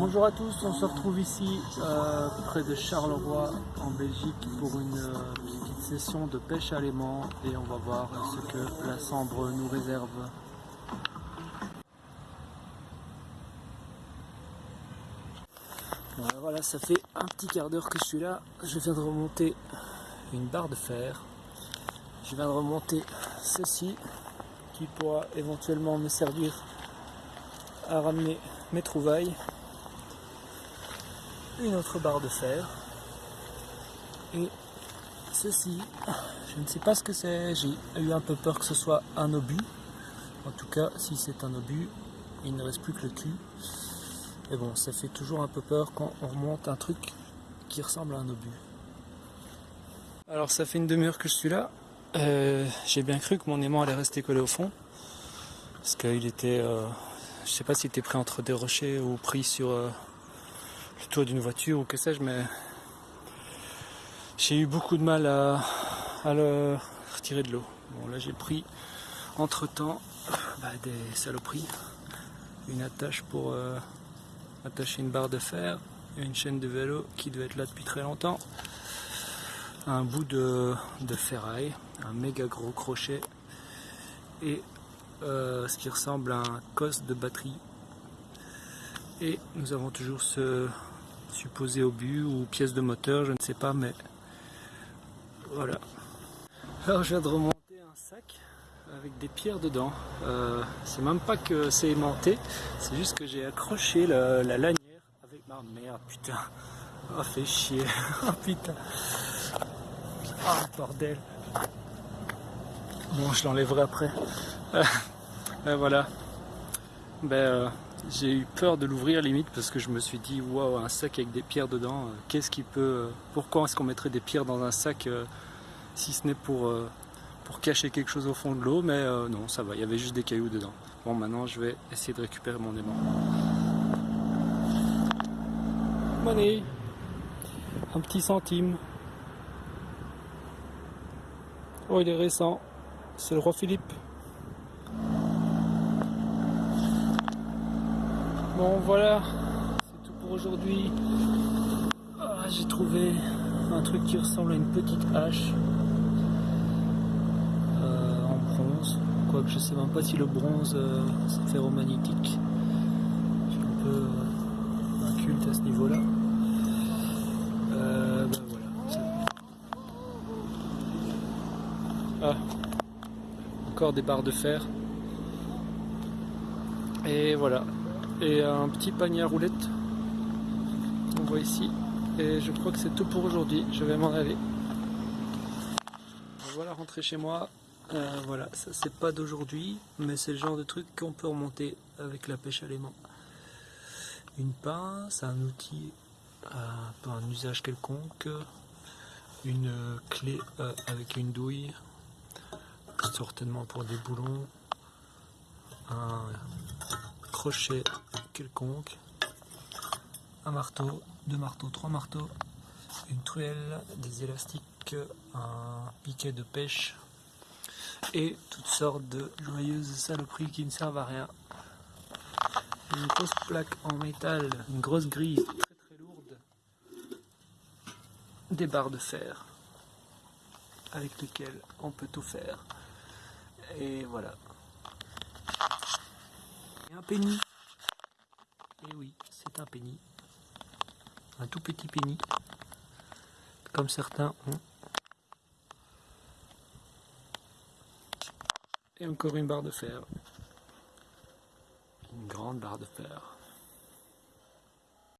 Bonjour à tous, on se retrouve ici euh, près de Charleroi en Belgique pour une euh, petite session de pêche à l'aimant et on va voir ce que la Sambre nous réserve. Voilà, voilà, ça fait un petit quart d'heure que je suis là. Je viens de remonter une barre de fer. Je viens de remonter ceci qui pourra éventuellement me servir à ramener mes trouvailles. Une autre barre de fer. Et ceci, je ne sais pas ce que c'est. J'ai eu un peu peur que ce soit un obus. En tout cas, si c'est un obus, il ne reste plus que le cul. Et bon, ça fait toujours un peu peur quand on remonte un truc qui ressemble à un obus. Alors ça fait une demi-heure que je suis là. Euh, J'ai bien cru que mon aimant allait rester collé au fond. Parce qu'il était... Euh, je sais pas s'il était pris entre des rochers ou pris sur euh, le toit d'une voiture ou que sais-je, mais j'ai eu beaucoup de mal à, à le retirer de l'eau. Bon là j'ai pris entre temps bah, des saloperies. Une attache pour euh, attacher une barre de fer, une chaîne de vélo qui devait être là depuis très longtemps, un bout de, de ferraille, un méga gros crochet et euh, ce qui ressemble à un cos de batterie. Et nous avons toujours ce supposé obus ou pièce de moteur, je ne sais pas, mais voilà. Alors je viens de remonter un sac avec des pierres dedans. Euh, c'est même pas que c'est aimanté, c'est juste que j'ai accroché la, la, lanière avec ma merde, putain. Oh, fait chier. oh putain. Ah, bordel. Bon, je l'enlèverai après. Euh, voilà. Ben, euh, j'ai eu peur de l'ouvrir limite parce que je me suis dit waouh un sac avec des pierres dedans euh, qu'est-ce qui peut euh, pourquoi est-ce qu'on mettrait des pierres dans un sac si ce n'est pour pour cacher quelque chose au fond de l'eau mais non ça va il y avait juste des cailloux dedans. Bon maintenant je vais essayer de récupérer mon aimant. Money. Un petit centime. Oh il est récent. C'est le roi Philippe Bon voilà, c'est tout pour aujourd'hui. Ah, J'ai trouvé un truc qui ressemble à une petite hache euh, en bronze. Quoique je sais même pas si le bronze euh, c'est ferromagnétique. J'ai un peu euh, un culte à ce niveau-là. Euh, ben voilà. Ah, encore des barres de fer. Et voilà, et un petit panier à roulettes. On voit ici. Et je crois que c'est tout pour aujourd'hui. Je vais m'en aller. Voilà, rentrer chez moi. Euh, voilà, ça c'est pas d'aujourd'hui, mais c'est le genre de truc qu'on peut remonter avec la pêche à l'aimant. Une pince, un outil euh, pour un usage quelconque, une clé euh, avec une douille, certainement pour des boulons, un crochet quelconque, un marteau, deux marteaux, trois marteaux, une truelle, des élastiques, un piquet de pêche et toutes sortes de joyeuses saloperies qui ne servent à rien. Une grosse plaque en métal, une grosse grille très très lourde, des barres de fer avec lesquelles on peut tout faire. Et voilà. Et un penny. Et oui, c'est un penny. Un tout petit penny. Comme certains ont. Et encore une barre de fer. Une grande barre de fer.